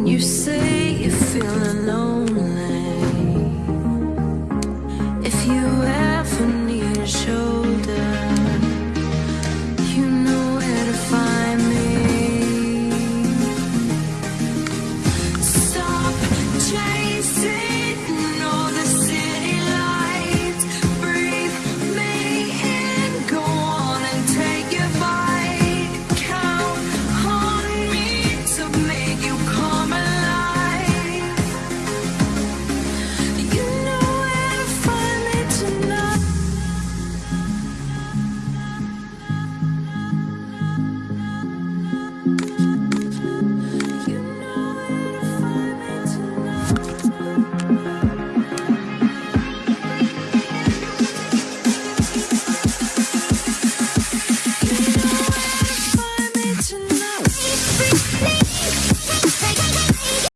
When you say you're feeling lonely. If you ever need a shoulder